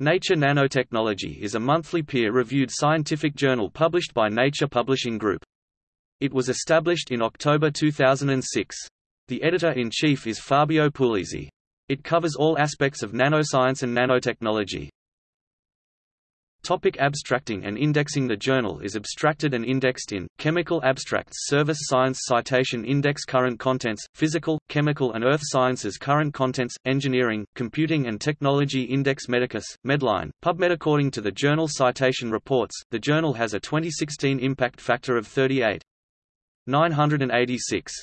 Nature Nanotechnology is a monthly peer-reviewed scientific journal published by Nature Publishing Group. It was established in October 2006. The editor-in-chief is Fabio Pulizzi. It covers all aspects of nanoscience and nanotechnology. Topic abstracting and indexing The journal is abstracted and indexed in, Chemical Abstracts Service Science Citation Index Current Contents, Physical, Chemical and Earth Sciences Current Contents, Engineering, Computing and Technology Index Medicus, Medline, PubMed According to the journal Citation Reports, the journal has a 2016 impact factor of 38. 986.